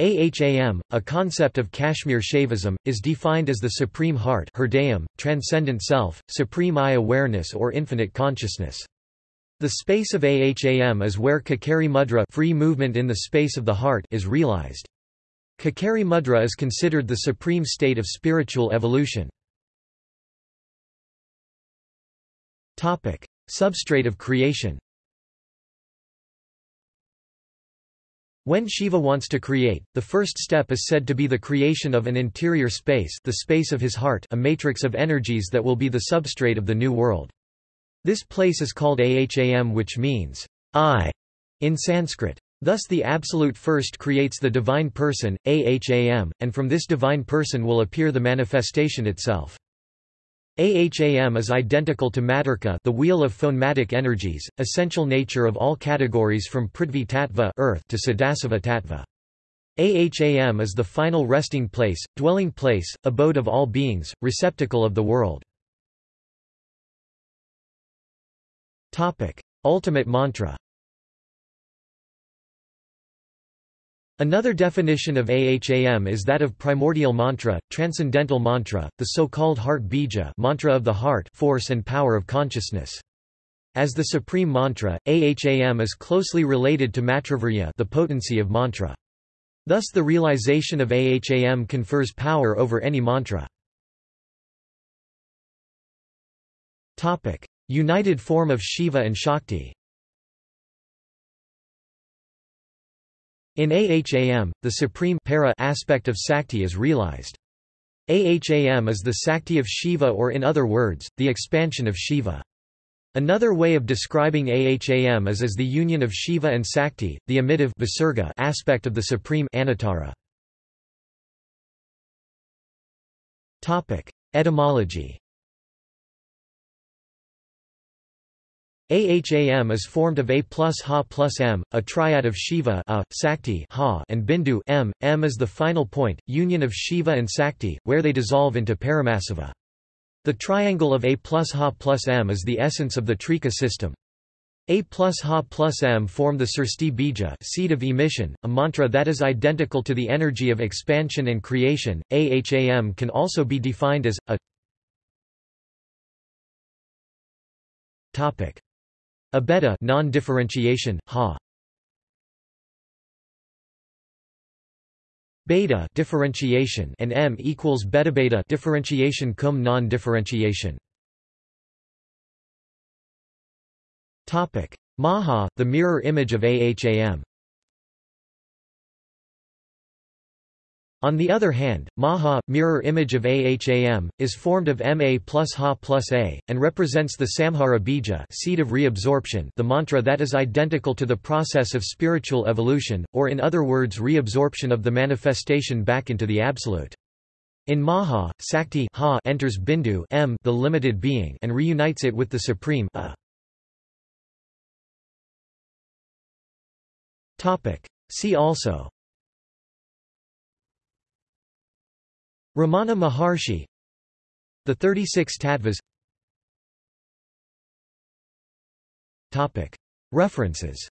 Aham, a concept of Kashmir Shaivism, is defined as the supreme heart hridayam, transcendent self, supreme I-awareness or infinite consciousness. The space of Aham is where Khechari Mudra free movement in the space of the heart is realized. Khechari Mudra is considered the supreme state of spiritual evolution. Substrate of creation When Shiva wants to create, the first step is said to be the creation of an interior space the space of his heart a matrix of energies that will be the substrate of the new world. This place is called Aham which means, I, in Sanskrit. Thus the Absolute First creates the Divine Person, Aham, and from this Divine Person will appear the manifestation itself. Aham is identical to Matrika the wheel of phonematic energies, essential nature of all categories from Prithvi Tattva earth to Sadashiva Tattva. Aham is the final resting place, dwelling place, abode of all beings, receptacle of the world. Ultimate mantra Another definition of Aham is that of primordial mantra, transcendental mantra, the so-called heart bija mantra of the heart force and power of consciousness. As the supreme mantra, Aham is closely related to mantravirya the potency of mantra. Thus the realization of Aham confers power over any mantra. United form of Shiva and Shakti In Aham, the supreme para aspect of Sakti is realized. Aham is the Sakti of Shiva or in other words, the expansion of Shiva. Another way of describing Aham is as the union of Shiva and Sakti, the emitive visarga aspect of the supreme Anuttara. Etymology Aham is formed of A plus Ha plus M, a triad of Shiva a, Sakti ha, and Bindu M. M is the final point, union of Shiva and Sakti, where they dissolve into Paramashiva. The triangle of A plus Ha plus M is the essence of the Trika system. A plus Ha plus M form the Srishti Bija seed of emission, a mantra that is identical to the energy of expansion and creation. Aham can also be defined as, a topic. Abheda non-differentiation, ha. Bheda differentiation and M equals bhedabheda differentiation cum non-differentiation. Topic: Maha, the mirror image of Aham. On the other hand, Maha, mirror image of Aham, is formed of Ma plus Ha plus A, and represents the Samhara Bija seed of reabsorption the mantra that is identical to the process of spiritual evolution, or in other words reabsorption of the manifestation back into the Absolute. In Maha, Sakti ha enters Bindu M the limited being and reunites it with the Supreme a. See also Ramana Maharshi The 36 Tattvas References